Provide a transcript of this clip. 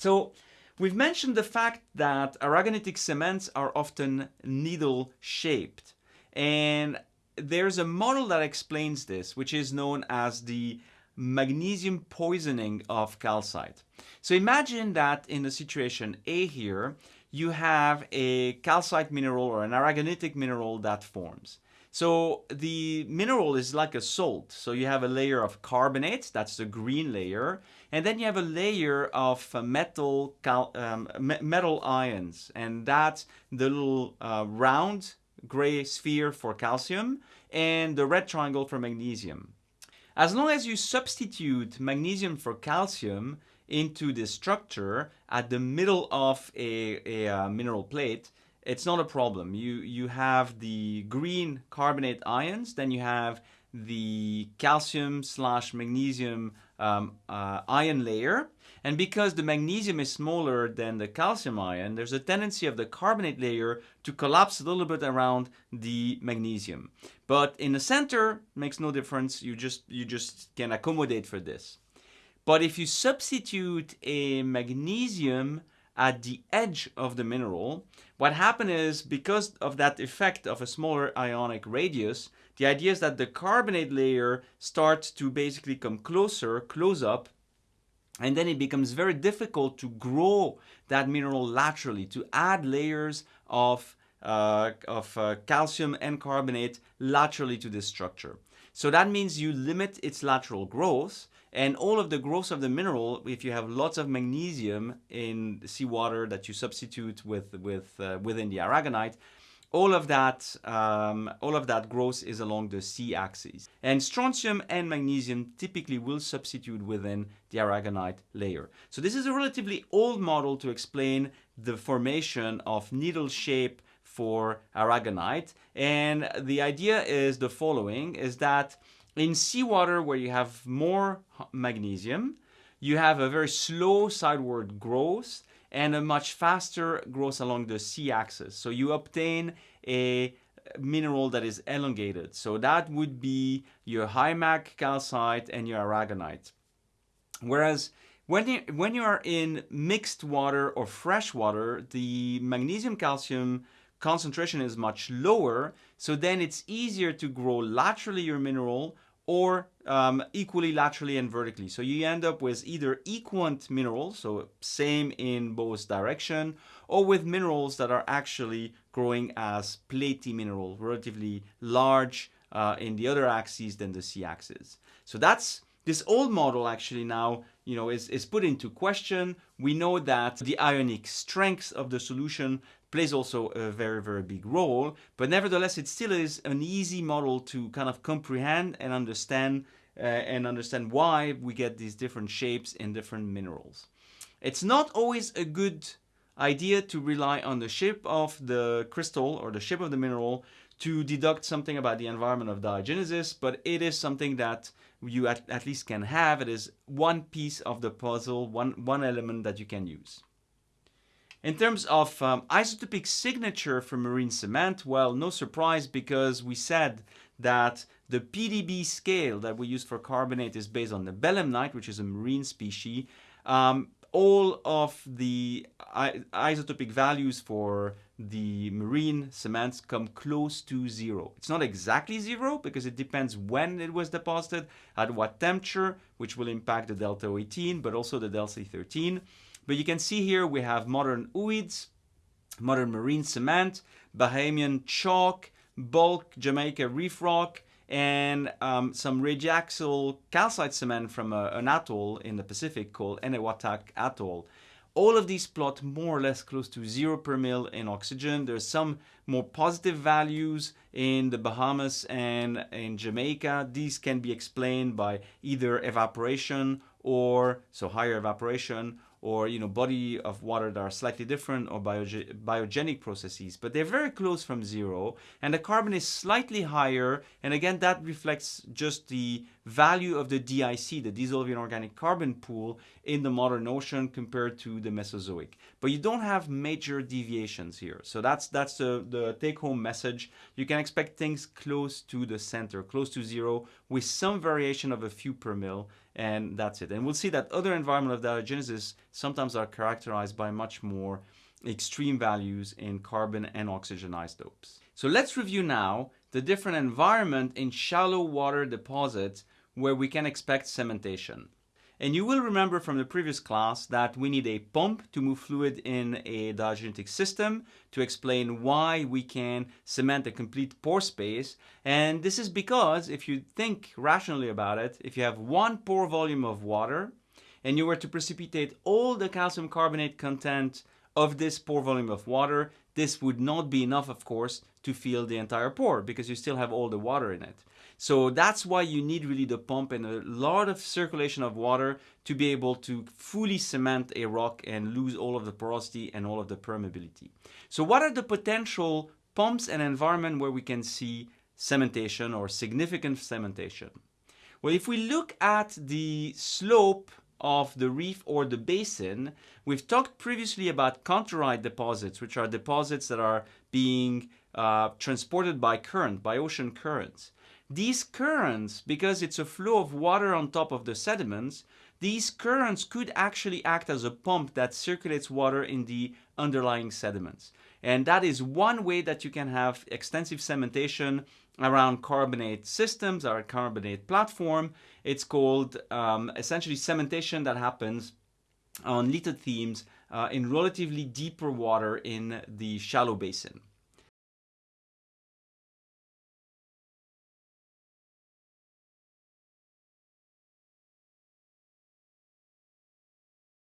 So we've mentioned the fact that aragonitic cements are often needle shaped. And there's a model that explains this, which is known as the magnesium poisoning of calcite. So imagine that in the situation A here, you have a calcite mineral or an aragonitic mineral that forms. So the mineral is like a salt. So you have a layer of carbonates, that's the green layer, and then you have a layer of uh, metal um, metal ions, and that's the little uh, round gray sphere for calcium and the red triangle for magnesium. As long as you substitute magnesium for calcium into the structure at the middle of a, a, a uh, mineral plate, it's not a problem. You, you have the green carbonate ions, then you have the calcium slash magnesium um, uh, ion layer. And because the magnesium is smaller than the calcium ion, there's a tendency of the carbonate layer to collapse a little bit around the magnesium. But in the center, makes no difference. You just, you just can accommodate for this. But if you substitute a magnesium at the edge of the mineral, what happened is because of that effect of a smaller ionic radius, the idea is that the carbonate layer starts to basically come closer, close up, and then it becomes very difficult to grow that mineral laterally, to add layers of, uh, of uh, calcium and carbonate laterally to this structure. So that means you limit its lateral growth and all of the growth of the mineral, if you have lots of magnesium in seawater that you substitute with, with uh, within the aragonite, all of that um, all of that growth is along the c-axis and strontium and magnesium typically will substitute within the aragonite layer. So this is a relatively old model to explain the formation of needle shape for aragonite. And the idea is the following is that in seawater where you have more magnesium, you have a very slow sideward growth and a much faster growth along the c-axis. So you obtain a mineral that is elongated. So that would be your high mag calcite and your aragonite. Whereas when you, when you are in mixed water or fresh water, the magnesium calcium concentration is much lower, so then it's easier to grow laterally your mineral or um, equally laterally and vertically. So you end up with either equant minerals, so same in both direction, or with minerals that are actually growing as platy mineral, relatively large uh, in the other axes than the c-axis. So that's this old model actually now you know, is, is put into question. We know that the ionic strength of the solution plays also a very, very big role, but nevertheless, it still is an easy model to kind of comprehend and understand uh, and understand why we get these different shapes in different minerals. It's not always a good idea to rely on the shape of the crystal or the shape of the mineral to deduct something about the environment of diagenesis, but it is something that you at, at least can have. It is one piece of the puzzle, one, one element that you can use. In terms of um, isotopic signature for marine cement, well, no surprise because we said that the PDB scale that we use for carbonate is based on the belemnite, which is a marine species. Um, all of the isotopic values for the marine cements come close to zero. It's not exactly zero because it depends when it was deposited, at what temperature, which will impact the delta 18, but also the delta 13. But you can see here we have modern ooids, modern marine cement, Bahamian chalk, bulk Jamaica reef rock, and um, some radiaxial calcite cement from a, an atoll in the Pacific called Enewetak Atoll. All of these plot more or less close to zero per mil in oxygen. There's some more positive values in the Bahamas and in Jamaica. These can be explained by either evaporation or, so higher evaporation, or you know body of water that are slightly different or bioge biogenic processes but they're very close from zero and the carbon is slightly higher and again that reflects just the value of the DIC the dissolving organic carbon pool in the modern ocean compared to the Mesozoic. But you don't have major deviations here. So that's that's the, the take-home message. You can expect things close to the center close to zero with some variation of a few per mil and that's it. And we'll see that other environment of diagenesis sometimes are characterized by much more extreme values in carbon and oxygen isotopes. So let's review now the different environment in shallow water deposits where we can expect cementation. And you will remember from the previous class that we need a pump to move fluid in a diagenetic system to explain why we can cement a complete pore space. And this is because if you think rationally about it, if you have one pore volume of water and you were to precipitate all the calcium carbonate content of this pore volume of water, this would not be enough, of course, to fill the entire pore because you still have all the water in it. So that's why you need really the pump and a lot of circulation of water to be able to fully cement a rock and lose all of the porosity and all of the permeability. So what are the potential pumps and environment where we can see cementation or significant cementation? Well, if we look at the slope of the reef or the basin, we've talked previously about contourite deposits, which are deposits that are being uh, transported by current, by ocean currents. These currents, because it's a flow of water on top of the sediments, these currents could actually act as a pump that circulates water in the underlying sediments. And that is one way that you can have extensive cementation around carbonate systems or carbonate platform. It's called um, essentially cementation that happens on lithoherms uh, in relatively deeper water in the shallow basin.